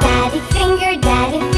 Daddy finger, daddy